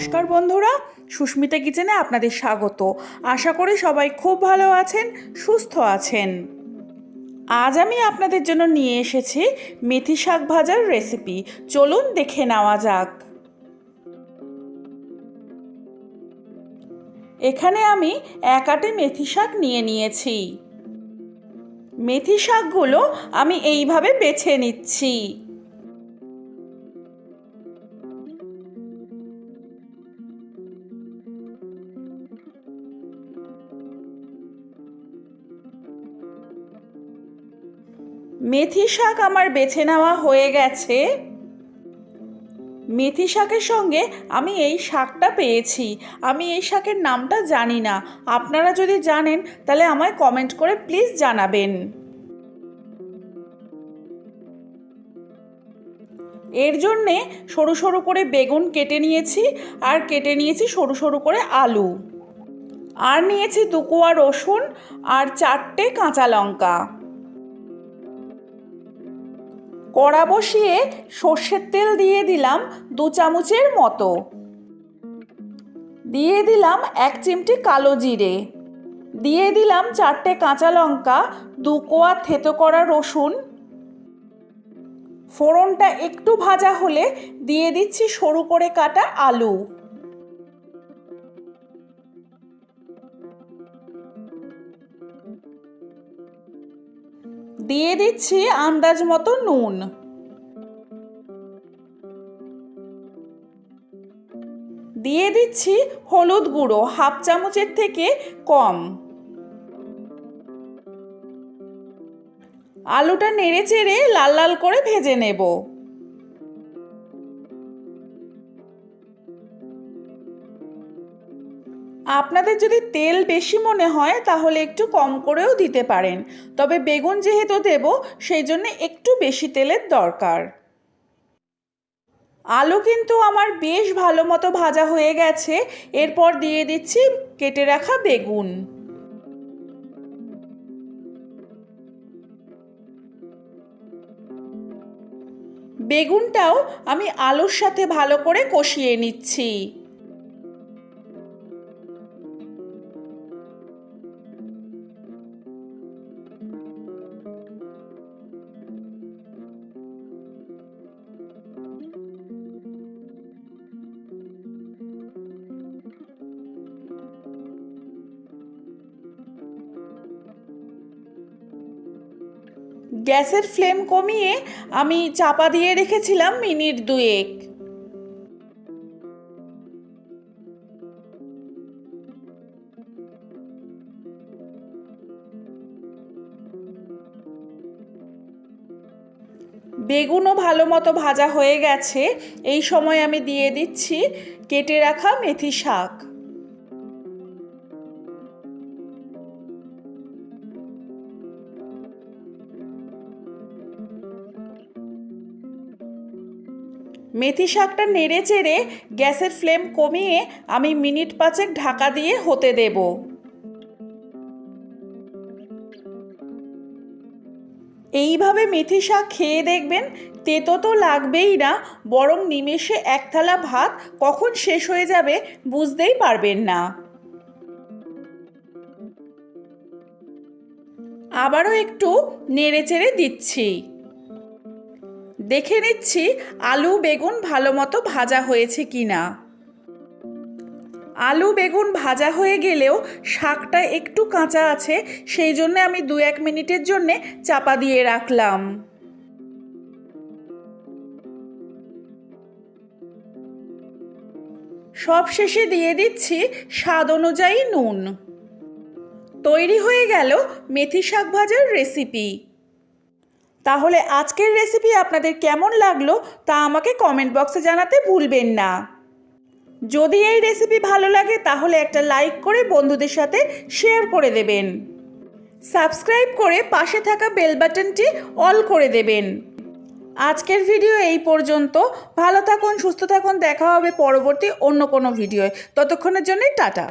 নমস্কার বন্ধুরা, সুস্মিতা কিচেনে আপনাদের স্বাগত। আশা করি সবাই খুব ভালো আছেন, সুস্থ আছেন। আজ আমি আপনাদের জন্য নিয়ে এসেছি মেথি শাক ভাজার রেসিপি। চলুন দেখে নেওয়া যাক। এখানে আমি এক আটে মেথি শাক নিয়ে নিয়েছি। মেথি শাকগুলো আমি এইভাবে বেছে নিচ্ছি। মেথি শাক আমার বেছে নেওয়া হয়ে গেছে। মেথি শাকের সঙ্গে আমি এই শাকটা পেয়েছি। আমি এই শাকের নামটা জানি না। আপনারা যদি জানেন, তাহলে আমায় কমেন্ট করে প্লিজ জানাবেন। এর জন্যে সরু সরু করে বেগুন কেটে নিয়েছি, আর কেটে নিয়েছি সরু সরু করে আলু। আর নিয়েছি দুকোয়া রসুন, আর চারটে কাঁচা লঙ্কা। কড়া বসিয়ে সর্ষের তেল দিয়ে দিলাম দু চামচের মতো। দিয়ে দিলাম এক চিমটি কালো জিরে। দিয়ে দিলাম চারটে কাঁচা লঙ্কা, দু কোয়া থেতো করা রসুন। ফোড়নটা একটু ভাজা হলে দিয়ে দিচ্ছি সরু করে কাটা আলু। দিয়ে দিচ্ছি আন্দাজ মতো নুন। দিয়ে দিচ্ছি হলুদ গুঁড়ো, হাফ চামচের থেকে কম। আলুটা নেড়ে চেড়ে লাল লাল করে ভেজে নেব। আপনাদের যদি তেল বেশি মনে হয়, তাহলে একটু কম করেও দিতে পারেন। তবে বেগুন যেহেতু দেব, সেই জন্য একটু বেশি তেলের দরকার। আলু কিন্তু আমার বেশ ভালো মতো ভাজা হয়ে গেছে। এরপর দিয়ে দিচ্ছি কেটে রাখা বেগুন। বেগুনটাও আমি আলুর সাথে ভালো করে কষিয়ে নিচ্ছি। গ্যাসের ফ্লেম কমিয়ে আমি চাপা দিয়ে রেখেছিলাম মিনিট দুয়েক। বেগুনও ভালো মতো ভাজা হয়ে গেছে। এই সময় আমি দিয়ে দিচ্ছি কেটে রাখা মেথি শাক। মেথি শাকটা নেড়ে চেড়ে গ্যাসের ফ্লেম কমিয়ে আমি মিনিট পাঁচেক ঢাকা দিয়ে হতে দেব। এইভাবে মেথি শাক খেয়ে দেখবেন তেতো তো লাগবেই না, বরং নিমেষে এক থালা ভাত কখন শেষ হয়ে যাবে বুঝতেই পারবেন না। আবারও একটু নেড়ে চেড়ে দিচ্ছি। দেখে নিচ্ছি আলু বেগুন ভালো মতো ভাজা হয়েছে কি না। আলু বেগুন ভাজা হয়ে গেলেও শাকটা একটু কাঁচা আছে, সেই জন্য আমি দু এক মিনিটের জন্যে চাপা দিয়ে রাখলাম। সব শেষে দিয়ে দিচ্ছি স্বাদ অনুযায়ী নুন। তৈরি হয়ে গেল মেথি শাক ভাজার রেসিপি তাহলে আজকের রেসিপি আপনাদের কেমন লাগল তা আমাকে কমেন্ট বক্সে জানাতে ভুলবেন না। যদি এই রেসিপি ভালো লাগে তাহলে একটা লাইক করে বন্ধুদের সাথে শেয়ার করে দেবেন। সাবস্ক্রাইব করে পাশে থাকা বেল বাটনটি অল করে দেবেন। আজকের ভিডিও এই পর্যন্ত। ভালো থাকুন, সুস্থ থাকুন, দেখা হবে পরবর্তী অন্য কোনো ভিডিওয় ততক্ষণের জন্যই টাটা।